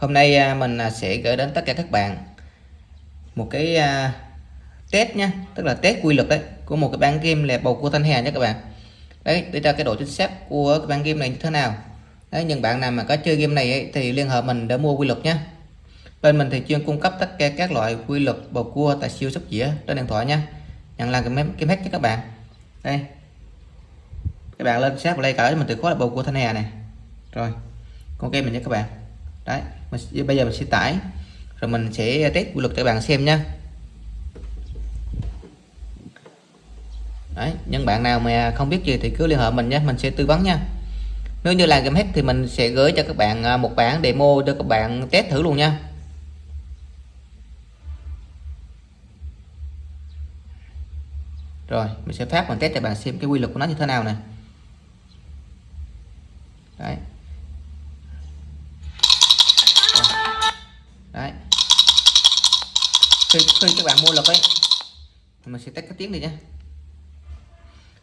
Hôm nay à, mình à, sẽ gửi đến tất cả các bạn một cái à, test nha tức là test quy luật đấy của một cái bán game là bầu cua thanh hà nhé các bạn. Đấy để ra cái độ chính xác của cái bán game này như thế nào. Đấy những bạn nào mà có chơi game này ấy, thì liên hệ mình để mua quy luật nhé bên mình thì chuyên cung cấp tất cả các loại quy luật bầu cua tại siêu sóc dĩa trên điện thoại nha. Nhận làm cái game hack cho các bạn. Đây. Các bạn lên sát play cỡ mình từ khóa là bầu cua thanh hà này rồi con game mình nhé các bạn. Đấy mình, bây giờ mình sẽ tải. Rồi mình sẽ test quy luật cho các bạn xem nha. Đấy những bạn nào mà không biết gì thì cứ liên hệ mình nhé mình sẽ tư vấn nha. Nếu như là game hack thì mình sẽ gửi cho các bạn à, một bản demo cho các bạn test thử luôn nha. Rồi mình sẽ phát mình test cho bạn xem cái quy luật của nó như thế nào nè. Đấy. Khi, khi các bạn mua lực ấy mình sẽ test cái tiếng đi nhé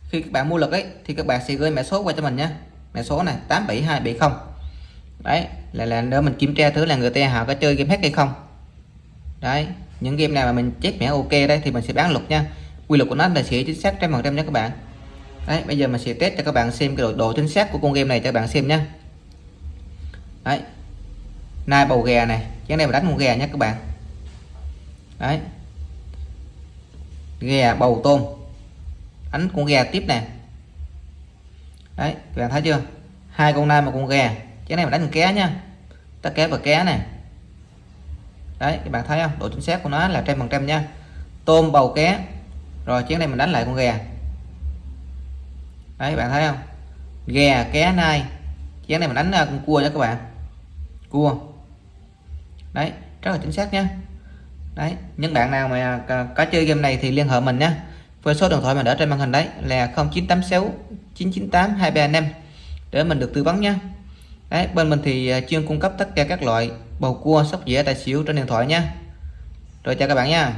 khi các bạn mua lực ấy thì các bạn sẽ gửi mã số qua cho mình nhé mã số này 87270 đấy là là để mình kiểm tra thứ là người ta họ có chơi game hack hay không. Đấy những game nào mà mình chết mã ok đây thì mình sẽ bán luật nha. Quy luật của nó là sẽ chính xác trăm phần trăm nha các bạn. Đấy bây giờ mình sẽ test cho các bạn xem cái độ, độ chính xác của con game này cho các bạn xem nhé đấy. Nai bầu gà này chén này mà đánh con gà nhé các bạn đấy. Gà bầu tôm. Đánh con gà tiếp nè. Đấy, các bạn thấy chưa? Hai con nai một con gà cái này mà đánh con ké nha. Ta ké và ké này đấy, các bạn thấy không? Độ chính xác của nó là trăm phần trăm nha. Tôm, bầu, ké. Rồi chén này mình đánh lại con gà đấy bạn thấy không? Gà ké, nai. Chén này mình đánh à, con cua nha các bạn. Cua. Đấy, rất là chính xác nha đấy, những bạn nào mà có chơi game này thì liên hệ mình nhé. Với số điện thoại mà ở trên màn hình đấy là 0986 998 235 để mình được tư vấn nhé. Đấy, bên mình thì à, chuyên cung cấp tất cả các loại bầu cua, sóc dĩa, tài xỉu trên điện thoại nha rồi chào các bạn nha.